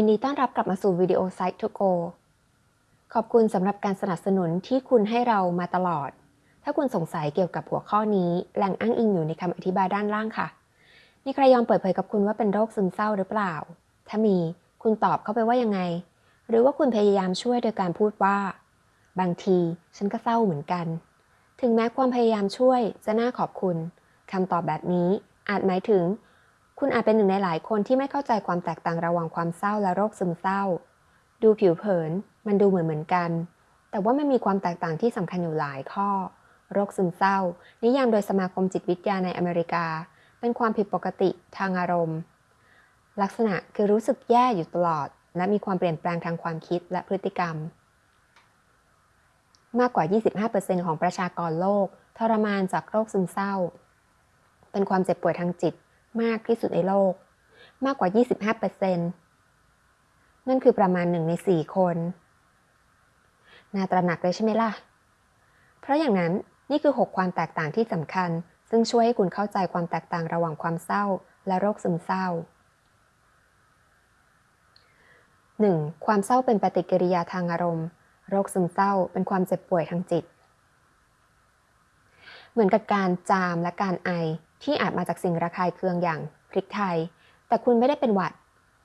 ยินดีต้อนรับกลับมาสู่วิดีโอ Site to Go ขอบคุณสำหรับการสนับสนุนที่คุณให้เรามาตลอด ถ้าคุณสงสัยเกี่ยวกับหัวข้อนี้ แหล่งอ้างอิงอยู่ในคำอธิบายด้านล่างค่ะ มีใครยอมเปิดเผยกับคุณว่าเป็นโรคซึมเศร้าหรือเปล่า ถ้ามี คุณตอบเข้าไปว่ายังไง หรือว่าคุณพยายามช่วยโดยการพูดว่า บางที ฉันก็เศร้าเหมือนกัน ถึงแม้ความพยายามช่วยจะน่าขอบคุณคำตอบแบบนี้อาจหมายถึง คุณอาจเป็นหนึ่งในหลายคนที่ไม่เข้าใจความแตกต่างระหว่างความเศร้าและโรคซึมเศร้า ดูผิวเผิน มันดูเหมือนเหมือนกัน แต่ว่ามันมีความแตกต่างที่สำคัญอยู่หลายข้อ โรคซึมเศร้า นิยามโดยสมาคมจิตวิทยาในอเมริกา เป็นความผิดปกติทางอารมณ์ ลักษณะคือรู้สึกแย่อยู่ตลอด และมีความเปลี่ยนแปลงทางความคิดและพฤติกรรม มากกว่า 25%ของประชากรโลก ทรมานจากโรคซึมเศร้า เป็นความเจ็บป่วยทางจิต มากที่สุดในโลก มากกว่า 25%นั่นคือประมาณหนึ่งใน4คน น่าตระหนักเลยใช่ไหมล่ะ เพราะอย่างนั้นนี่คือ 6 ความแตกต่างที่สำคัญ ซึ่งช่วยให้คุณเข้าใจความแตกต่างระหว่างความเศร้า และโรคซึมเศร้า 1. ความเศร้าเป็นปฏิกิริยาทางอารมณ์ โรคซึมเศร้าเป็นความเจ็บป่วยทางจิต เหมือนกับการจามและการไอ ที่อาจมาจากสิ่งระคายเคืองอย่างพริกไทย แต่คุณไม่ได้เป็นหวัด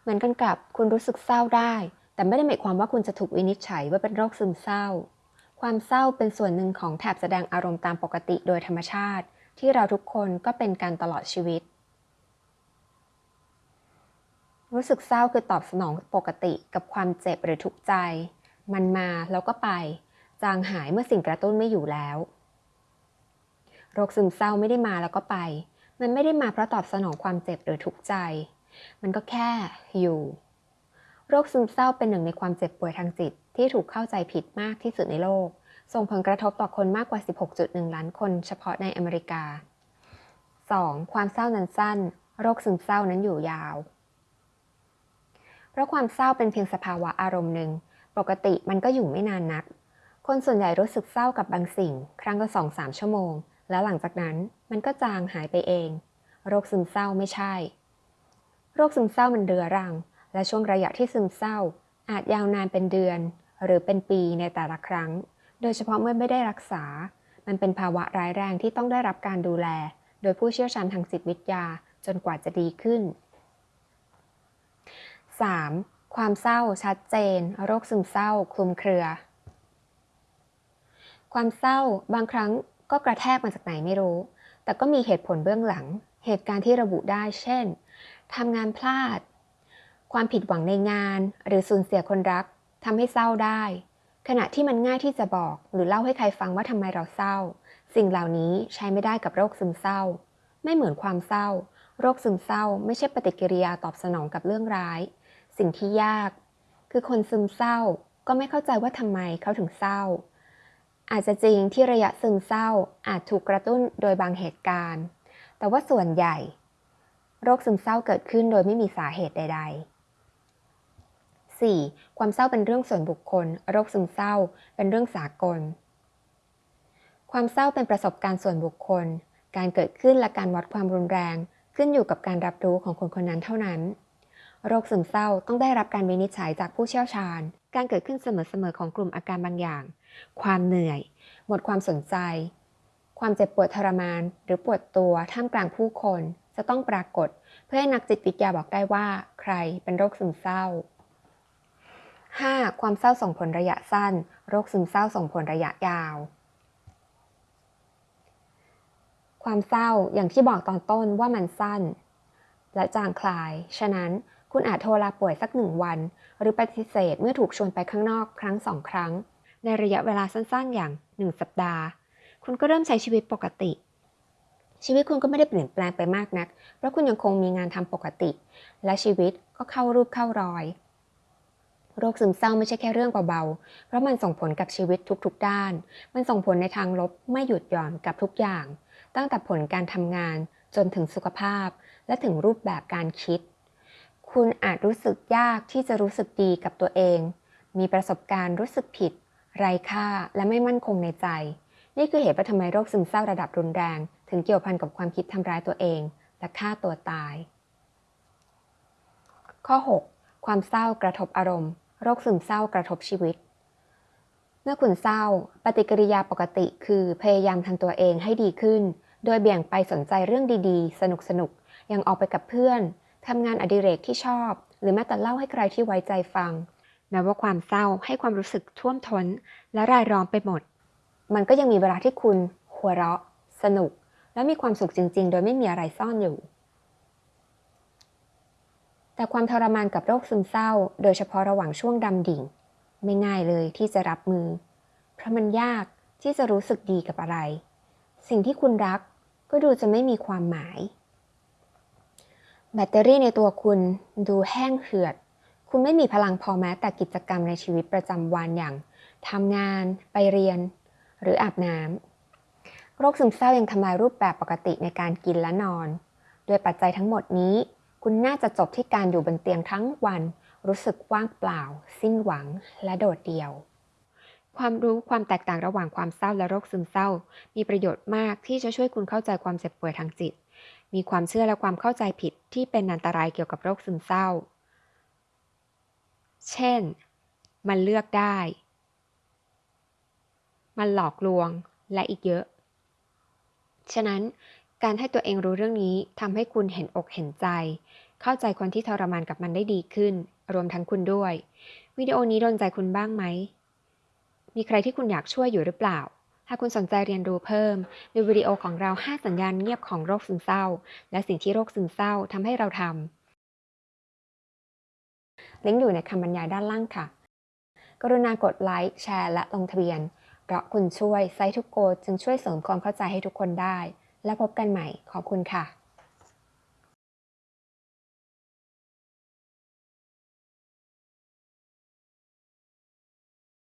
เหมือนกันกับคุณรู้สึกเศร้าได้ แต่ไม่ได้หมายความว่าคุณจะถูกวินิจฉัยว่าเป็นโรคซึมเศร้า ความเศร้าเป็นส่วนหนึ่งของแถบแสดงอารมณ์ตามปกติโดยธรรมชาติ ที่เราทุกคนก็เป็นการตลอดชีวิต รู้สึกเศร้าคือตอบสนองปกติกับความเจ็บหรือทุกข์ใจ มันมาแล้วก็ไป จางหายเมื่อสิ่งกระตุ้นไม่อยู่แล้ว โรคซึมเศร้าไม่ได้มาแล้วก็ไป มันไม่ได้มาเพราะตอบสนองความเจ็บหรือทุกข์ใจ มันก็แค่อยู่ โรคซึมเศร้าเป็นหนึ่งในความเจ็บป่วยทางจิต ที่ถูกเข้าใจผิดมากที่สุดในโลก ส่งผลกระทบต่อคนมากกว่า 16.1 ล้านคนเฉพาะในอเมริกา 2. ความเศร้านั้นสั้น โรคซึมเศร้านั้นอยู่ยาว เพราะความเศร้าเป็นเพียงสภาวะอารมณ์หนึ่ง ปกติมันก็อยู่ไม่นานนัก คนส่วนใหญ่รู้สึกเศร้ากับบางสิ่ง ครั้งละสองสามชั่วโมง แล้วหลังจากนั้นมันก็จางหายไปเอง โรคซึมเศร้าไม่ใช่ โรคซึมเศร้ามันเรื้อรัง และช่วงระยะที่ซึมเศร้า อาจยาวนานเป็นเดือน หรือเป็นปีในแต่ละครั้ง โดยเฉพาะเมื่อไม่ได้รักษา มันเป็นภาวะร้ายแรงที่ต้องได้รับการดูแล โดยผู้เชี่ยวชาญทางจิตวิทยาจนกว่าจะดีขึ้น 3. ความเศร้าชัดเจน โรคซึมเศร้า คลุมเครือ ความเศร้าบางครั้ง ก็กระแทกมาจากไหนไม่รู้ แต่ก็มีเหตุผลเบื้องหลัง เหตุการณ์ที่ระบุได้ เช่น ทำงานพลาด ความผิดหวังในงาน หรือสูญเสียคนรัก ทำให้เศร้าได้ ขณะที่มันง่ายที่จะบอก หรือเล่าให้ใครฟังว่าทำไมเราเศร้า สิ่งเหล่านี้ใช้ไม่ได้กับโรคซึมเศร้า ไม่เหมือนความเศร้า โรคซึมเศร้า ไม่ใช่ปฏิกิริยาตอบสนองกับเรื่องร้าย สิ่งที่ยาก คือคนซึมเศร้าก็ไม่เข้าใจว่าทำไมเขาถึงเศร้า อาจจะจริงที่ระยะซึมเศร้าอาจถูกกระตุ้นโดยบางเหตุการณ์ แต่ว่าส่วนใหญ่ โรคซึมเศร้าเกิดขึ้นโดยไม่มีสาเหตุใด ๆ 4. ความเศร้าเป็นเรื่องส่วนบุคคล โรคซึมเศร้า เป็นเรื่องสากล ความเศร้าเป็นประสบการณ์ส่วนบุคคล การเกิดขึ้นและการวัดความรุนแรง ขึ้นอยู่กับการรับรู้ของคนคนนั้นเท่านั้น โรคซึมเศร้าต้องได้รับการวินิจฉัยจากผู้เชี่ยวชาญ การเกิดขึ้นเสมอๆของกลุ่มอาการบางอย่าง ความเหนื่อย หมดความสนใจ ความเจ็บปวดทรมาน หรือปวดตัวท่ามกลางผู้คน จะต้องปรากฏ เพื่อให้นักจิตวิทยาบอกได้ว่า ใครเป็นโรคซึมเศร้า 5. ความเศร้าส่งผลระยะสั้น โรคซึมเศร้าส่งผลระยะยาว ความเศร้าอย่างที่บอกตอนต้นว่ามันสั้น และจางคลาย ฉะนั้น คุณอาจโทรลาป่วยสักหนึ่งวัน หรือปฏิเสธเมื่อถูกชวนไปข้างนอกครั้งสองครั้ง ในระยะเวลาสั้นๆอย่าง 1 สัปดาห์ คุณก็เริ่มใช้ชีวิตปกติ ชีวิตคุณก็ไม่ได้เปลี่ยนแปลงไปมากนัก เพราะคุณยังคงมีงานทำปกติ และชีวิตก็เข้ารูปเข้ารอย โรคซึมเศร้าไม่ใช่แค่เรื่องเบาๆ เพราะมันส่งผลกับชีวิตทุกๆ ด้าน มันส่งผลในทางลบไม่หยุดหย่อนกับทุกอย่าง ตั้งแต่ผลการทำงานจนถึงสุขภาพ และถึงรูปแบบการคิด คุณอาจรู้สึกยากที่จะรู้สึกดีกับตัวเอง มีประสบการณ์รู้สึกผิด ไร้ค่าและไม่มั่นคงในใจ นี่คือเหตุว่าทำไมโรคซึมเศร้าระดับรุนแรง ถึงเกี่ยวพันกับความคิดทำร้ายตัวเอง และฆ่าตัวตาย ข้อ 6. ความเศร้ากระทบอารมณ์ โรคซึมเศร้ากระทบชีวิต เมื่อคุณเศร้า ปฏิกิริยาปกติคือพยายามทำตัวเองให้ดีขึ้น โดยเบี่ยงไปสนใจเรื่องดีๆ สนุกๆ ยังออกไปกับเพื่อน ทำงานอดิเรกที่ชอบ หรือแม้แต่เล่าให้ใครที่ไว้ใจฟัง แม้ว่าความเศร้าให้ความรู้สึกท่วมท้น และรายล้อมไปหมด มันก็ยังมีเวลาที่คุณหัวเราะ สนุก และมีความสุขจริง ๆ โดยไม่มีอะไรซ่อนอยู่ แต่ความทรมานกับโรคซึมเศร้า โดยเฉพาะระหว่างช่วงดำดิ่ง ไม่ง่ายเลยที่จะรับมือ เพราะมันยากที่จะรู้สึกดีกับอะไร สิ่งที่คุณรักก็ดูจะไม่มีความหมาย แบตเตอรี่ในตัวคุณดูแห้งเหือด คุณไม่มีพลังพอแม้แต่กิจกรรมในชีวิตประจำวันอย่างทำงานไปเรียน หรืออาบน้ำโรคซึมเศร้ายังทำลายรูปแบบปกติในการกินและนอนด้วยปัจจัยทั้งหมดนี้ คุณน่าจะจบที่การอยู่บนเตียงทั้งวัน รู้สึกว่างเปล่า สิ้นหวังและโดดเดี่ยว ความรู้ความแตกต่างระหว่างความเศร้าและโรคซึมเศร้า มีประโยชน์มากที่จะช่วยคุณเข้าใจความเจ็บป่วยทางจิต มีความเชื่อและความเข้าใจผิดที่เป็นอันตรายเกี่ยวกับโรคซึมเศร้า เช่น มันเลือกได้ มันหลอกลวงและอีกเยอะ ฉะนั้นการให้ตัวเองรู้เรื่องนี้ทำให้คุณเห็นอกเห็นใจ เข้าใจคนที่ทรมานกับมันได้ดีขึ้น รวมทั้งคุณด้วย วิดีโอนี้โดนใจคุณบ้างไหม มีใครที่คุณอยากช่วยอยู่หรือเปล่า หากคุณสนใจเรียนรู้เพิ่มดูวิดีโอของเรา 5 สัญญาณเงียบของโรคซึมเศร้า และสิ่งที่โรคซึมเศร้าทำให้เราทำลิงก์อยู่ในคำบรรยายด้านล่างค่ะ กรุณากดไลค์แชร์ และลงทะเบียน เพราะคุณช่วยไซทุกโกจึงช่วยเสริมความเข้าใจให้ทุกคนได้ และพบกันใหม่ขอบคุณค่ะ